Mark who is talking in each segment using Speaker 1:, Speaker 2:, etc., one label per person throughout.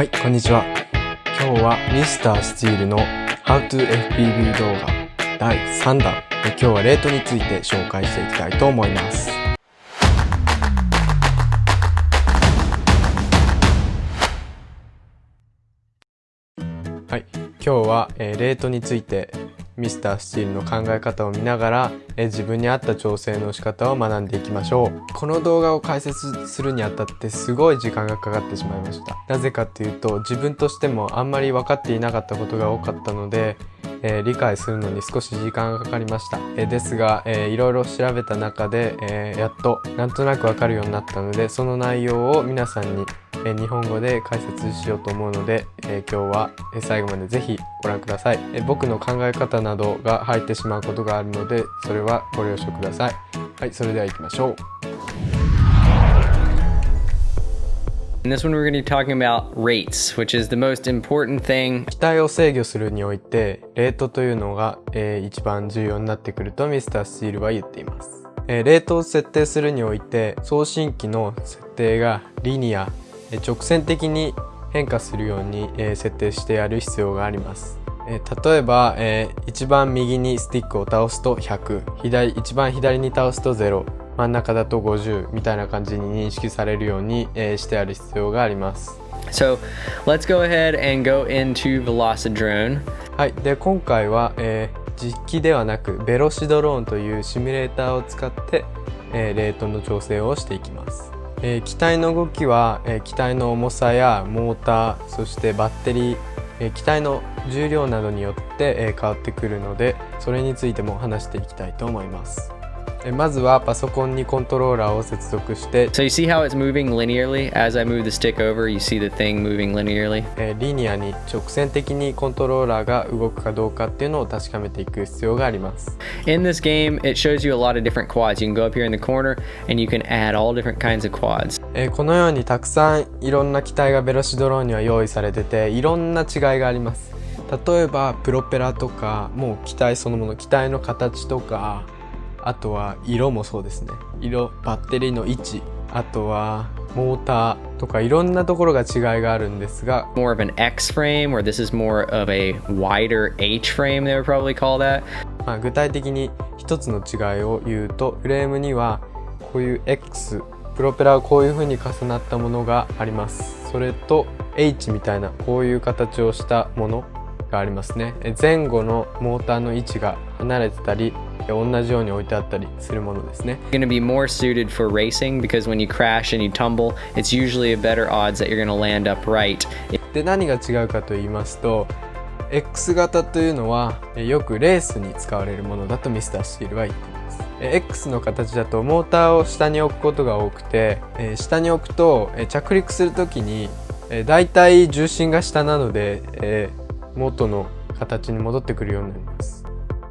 Speaker 1: はい、こんにちは。今日は Mr. スチールの How to FPV 動画第3弾。今日はレートについて紹介していきたいと思います。はい、今日は、えーレートについてミスタースチールの考え方を見ながら、え自分に合った調整の仕方を学んでいきましょう。この動画を解説するにあたってすごい時間がかかってしまいました。なぜかっていうと自分としてもあんまり分かっていなかったことが多かったので、えー理解するのに少し時間がかかりました、えーですが、えーいろいろ調べた中で、えーやっとなんとなく分かるようになったのでその内容を皆さんにえー日本語で解説しようと思うので、えー今日は最後までぜひご覧ください、えー僕の考え方などが入ってしまうことがあるのでそれはご了承ください。はいそれでは行きましょう。
Speaker 2: In this one, we're going to be talking about rates, which is the most important thing.
Speaker 1: 機体を制御するにおいてレートというのが、えー一番重要になってくるとミスタースチールは言っています、えーレートを設定するにおいて送信機の設定がリニアえー直線的に変化するように、えー設定してやる必要があります。えー例えば、えー一番右にスティックを倒すと100左一番左に倒すと0真ん中だと50みたいな感じに認識されるように、えーしてある必要があります
Speaker 2: So let's go ahead and go into Velocidrone.
Speaker 1: はい、で今回は、えー実機ではなくベロシドローンというシミュレーターを使って、えーレートの調整をしていきます、えー機体の動きは、えー機体の重さやモーターそしてバッテリー、えー機体の重量などによって、えー変わってくるのでそれについても話していきたいと思います、えーまずはパソコンにコントローラーを接続して
Speaker 2: So you see how it's moving linearly? As I move the stick over, you see the thing moving linearly.
Speaker 1: えーリニアに直線的にコントローラーが動くかどうかっていうのを確かめていく必要があります
Speaker 2: In this game, it shows you a lot of different quads. You can go up here in the corner and you can add all different kinds of quads.
Speaker 1: えーこのようにたくさんいろんな機体がベロシドローンには用意されてていろんな違いがあります例えばプロペラとかもう機体そのもの機体の形とかあとは色もそうですね。色バッテリーの位置あとはモーターとかいろんなところが違いがあるんですが
Speaker 2: More of an X frame, or this is more of a wider H frame, they would probably call that.
Speaker 1: まあ、具体的に一つの違いを言うとフレームにはこういう X プロペラがこういう風に重なったものがあります。それと H みたいなこういう形をしたものがありますね。え前後のモーターの位置が離れてたりえ同じように置いてあったりするものですね。
Speaker 2: Going to be more suited for racing because when you crash and you tumble, it's usually a better odds that you're to land upright.
Speaker 1: で何が違うかと言いますと X 型というのはえよくレースに使われるものだとミスタースチールは言っています。え X の形だとモーターを下に置くことが多くてえ下に置くとえ着陸する時にえだいたい重心が下なのでえ元の形に戻ってくるようになります。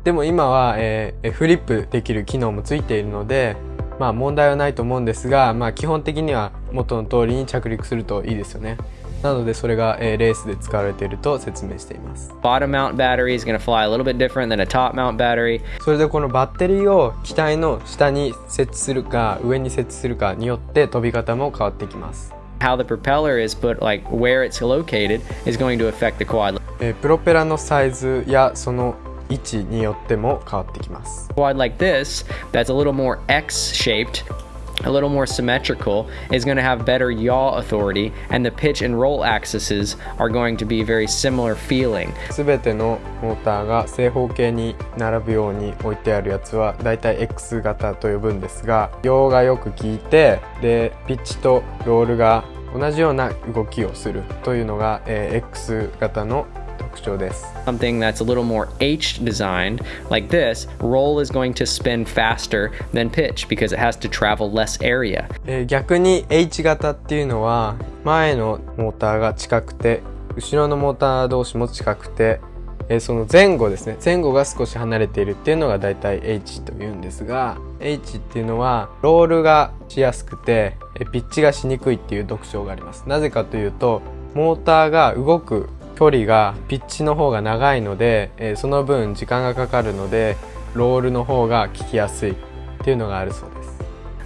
Speaker 1: でも今は、えーフリップできる機能もついているのでまあ問題はないと思うんですが、まあ、基本的には元の通りに着陸するといいですよね。なのでそれが、えーレースで使われていると説明しています。
Speaker 2: Bottom mount battery is going to fly a little bit different than a top mount battery.
Speaker 1: それでこのバッテリーを機体の下に設置するか上に設置するかによって飛び方も変わってきます
Speaker 2: How the propeller is put, like where it's located, is going to affect the quad.
Speaker 1: えープロペラのサイズやその位置によっても変わってきます
Speaker 2: quad like this, that's a little more X shaped, a little more symmetrical, is going to have better yaw authority, and the pitch and roll axes are going to be very similar feeling.
Speaker 1: 全てのモーターが正方形に並ぶように置いてあるやつはだいたい X 型と呼ぶんですが用がよく効いてでピッチとロールが同じような動きをするというのが、えー X 型の 特徴です。
Speaker 2: Something that's a little more H designed, like this, roll is going to spin faster than pitch because it has to travel less area.
Speaker 1: えー逆に H 型っていうのは前のモーターが近くて後ろのモーター同士も近くて、えーその前後ですね。前後が少し離れているっていうのがだいたい H というんですが H っていうのはロールがしやすくてえーピッチがしにくいっていう特徴があります。なぜかというとモーターが動く距離がピッチの方が長いので、えーその分時間がかかるのでロールの方が効きやすいっていうのがあるそうです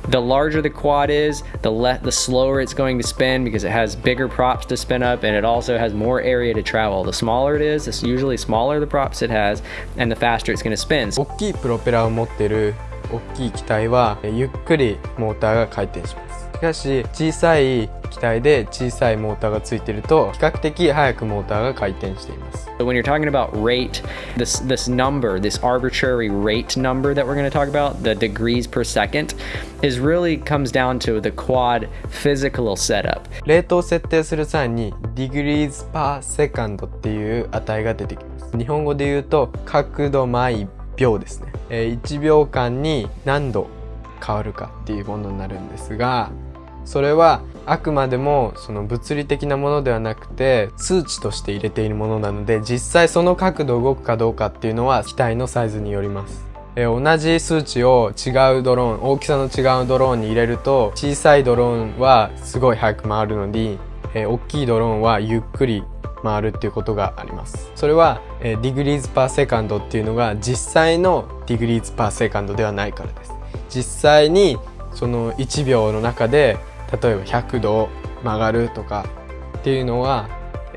Speaker 2: The larger the quad is, the le- the slower it's going to spin because it has bigger props to spin up and it also has more area to travel. The smaller it is, the usually smaller the props it has, and the faster it's going to spin.
Speaker 1: 大きいプロペラを持ってる大きい機体はえゆっくりモーターが回転しますしかし小さい機体で小さいモーターがついていると比較的早くモーターが回転しています
Speaker 2: So when you're talking about rate, this this number, this arbitrary rate number that we're going to talk about, the degrees per second, is really comes down to the quad physical setup.
Speaker 1: レートを設定する際に degrees per second っていう値が出てきます日本語で言うと角度毎秒ですね、えー1秒間に何度変わるかっていうものになるんですがそれはあくまでもその物理的なものではなくて数値として入れているものなので実際その角度動くかどうかっていうのは機体のサイズによります。え同じ数値を違うドローン大きさの違うドローンに入れると小さいドローンはすごい速く回るのに、え大きいドローンはゆっくり回るっていうことがありますそれは、えー、degrees per second っていうのが実際の degrees per second ではないからです実際にその1秒の中で例えば100度曲がるとかっていうのは、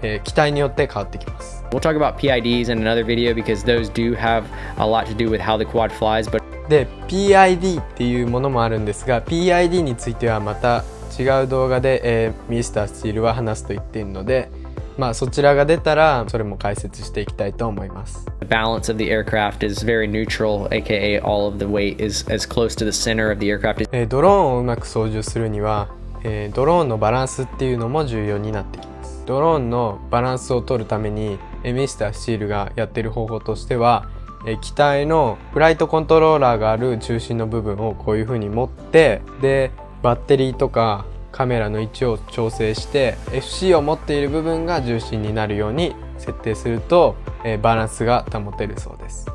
Speaker 1: えー機体によって変わってきます
Speaker 2: We'll talk about PIDs in another video because those do have a lot to do with how the quad flies, but
Speaker 1: で PID っていうものもあるんですが PID についてはまた違う動画で、えーミスタースチールは話すと言っているのでまあそちらが出たらそれも解説していきたいと思います。
Speaker 2: The balance of the aircraft is very neutral, aka all of the weight is as close to the center of the aircraft
Speaker 1: えードローンをうまく操縦するには、えードローンのバランスっていうのも重要になってきます。ドローンのバランスを取るために、えーミスタースチールがやってる方法としては、えー機体のフライトコントローラーがある中心の部分をこういう風に持ってでバッテリーとかカメラの位置を調整して FC を持っている部分が重心になるように設定すると、えーバランスが保てるそうです。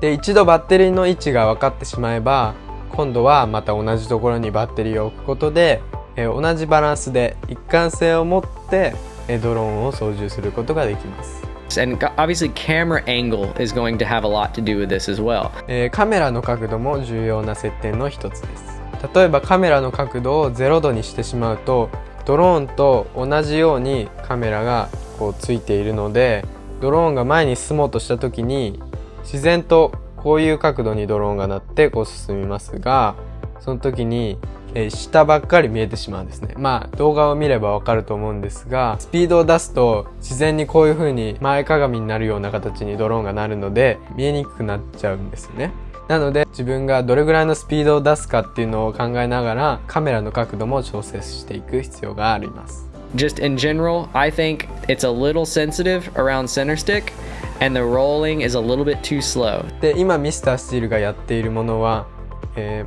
Speaker 1: で一度バッテリーの位置が分かってしまえば今度はまた同じところにバッテリーを置くことで、えー同じバランスで一貫性を持って、えードローンを操縦することができます、
Speaker 2: And obviously, camera angle is going to have a lot to do with this as well.
Speaker 1: えーカメラの角度も重要な設定の一つです例えばカメラの角度を0度にしてしまうとドローンと同じようにカメラがこうついているのでドローンが前に進もうとした時に自然とこういう角度にドローンがなってこう進みますがその時に、え下ばっかり見えてしまうんですね。まあ動画を見ればわかると思うんですがスピードを出すと自然にこういう風に前かがみになるような形にドローンがなるので見えにくくなっちゃうんですね。なので自分がどれぐらいのスピードを出すかっていうのを考えながらカメラの角度も調整していく必要があります
Speaker 2: Just in general, I think it's a little sensitive around center stick, and the rolling is a little bit too slow.
Speaker 1: で今ミスタースチールがやっているものは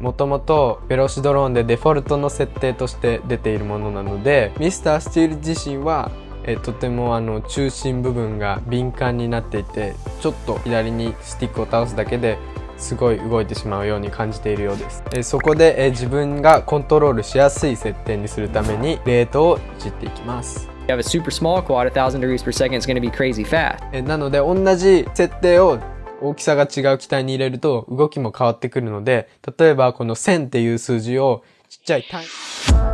Speaker 1: もともとベロシドローンでデフォルトの設定として出ているものなのでミスタースチール自身は、えーとてもあの中心部分が敏感になっていてちょっと左にスティックを倒すだけですごい動いてしまうように感じているようです、えーそこで、えー自分がコントロールしやすい設定にするためにレートをいじっていきます。
Speaker 2: You have a super small quad, 1000 degrees per second, it's going to be crazy fast.
Speaker 1: えなので同じ設定を大きさが違う機体に入れると動きも変わってくるので例えばこの1000っていう数字をちっちゃい単位